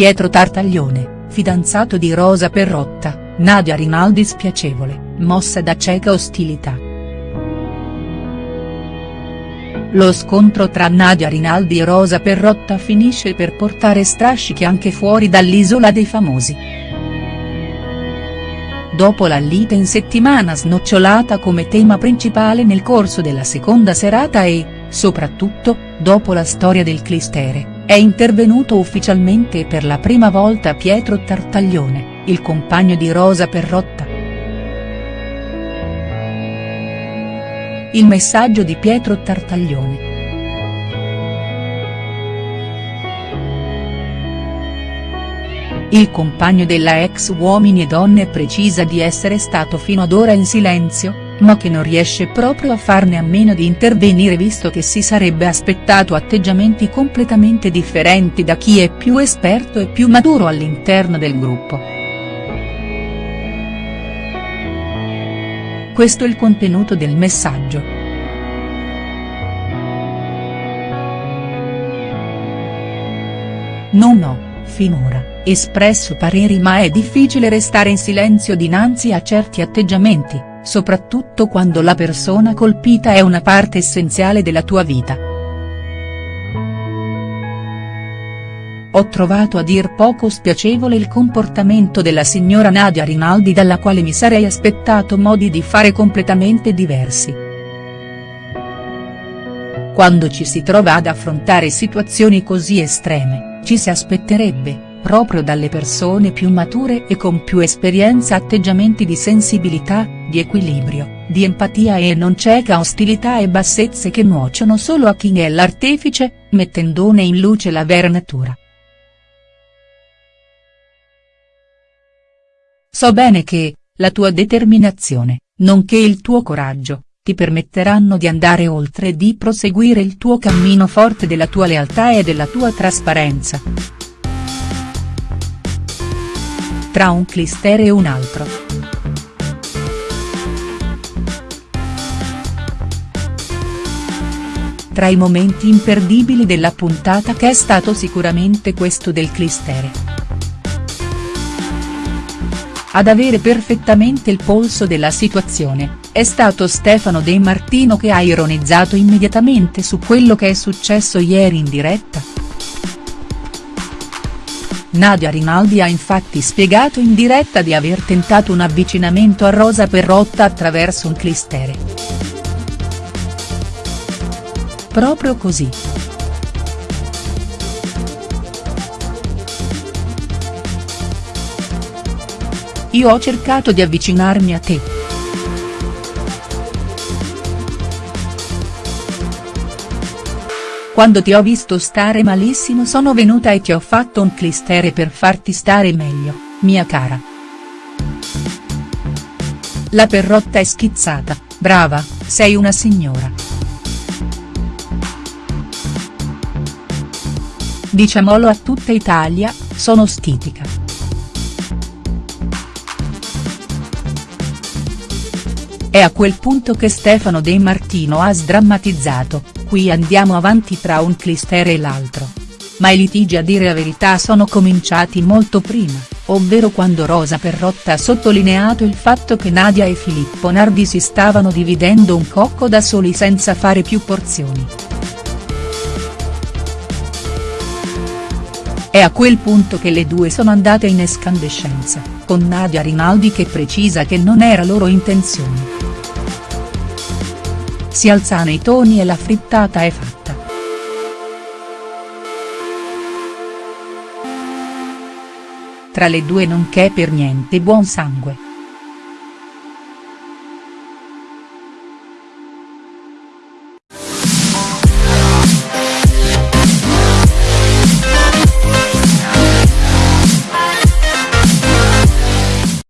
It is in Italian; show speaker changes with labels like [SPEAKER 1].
[SPEAKER 1] Pietro Tartaglione, fidanzato di Rosa Perrotta, Nadia Rinaldi spiacevole, mossa da cieca ostilità. Lo scontro tra Nadia Rinaldi e Rosa Perrotta finisce per portare strascichi anche fuori dall'Isola dei Famosi dopo la lite in settimana snocciolata come tema principale nel corso della seconda serata e, soprattutto, dopo la storia del clistere, è intervenuto ufficialmente per la prima volta Pietro Tartaglione, il compagno di Rosa Perrotta. Il messaggio di Pietro Tartaglione. Il compagno della ex Uomini e Donne precisa di essere stato fino ad ora in silenzio, ma che non riesce proprio a farne a meno di intervenire visto che si sarebbe aspettato atteggiamenti completamente differenti da chi è più esperto e più maturo all'interno del gruppo. Questo è il contenuto del messaggio. Non ho, finora espresso pareri ma è difficile restare in silenzio dinanzi a certi atteggiamenti, soprattutto quando la persona colpita è una parte essenziale della tua vita. Ho trovato a dir poco spiacevole il comportamento della signora Nadia Rinaldi dalla quale mi sarei aspettato modi di fare completamente diversi. Quando ci si trova ad affrontare situazioni così estreme, ci si aspetterebbe, proprio dalle persone più mature e con più esperienza atteggiamenti di sensibilità, di equilibrio, di empatia e non cieca ostilità e bassezze che nuociono solo a chi è l'artefice, mettendone in luce la vera natura. So bene che, la tua determinazione, nonché il tuo coraggio, ti permetteranno di andare oltre e di proseguire il tuo cammino forte della tua lealtà e della tua trasparenza. tra un clistere e un altro. Tra i momenti imperdibili della puntata che è stato sicuramente questo del clistere. Ad avere perfettamente il polso della situazione, è stato Stefano De Martino che ha ironizzato immediatamente su quello che è successo ieri in diretta. Nadia Rinaldi ha infatti spiegato in diretta di aver tentato un avvicinamento a Rosa Perrotta attraverso un clistere. Proprio così. Io ho cercato di avvicinarmi a te. Quando ti ho visto stare malissimo sono venuta e ti ho fatto un clistere per farti stare meglio, mia cara. La perrotta è schizzata, brava, sei una signora. Diciamolo a tutta Italia, sono stitica. È a quel punto che Stefano De Martino ha sdrammatizzato, qui andiamo avanti tra un clistere e l'altro. Ma i litigi a dire la verità sono cominciati molto prima, ovvero quando Rosa Perrotta ha sottolineato il fatto che Nadia e Filippo Nardi si stavano dividendo un cocco da soli senza fare più porzioni. È a quel punto che le due sono andate in escandescenza, con Nadia Rinaldi che precisa che non era loro intenzione si alzano i toni e la frittata è fatta. Tra le due non c'è per niente buon sangue.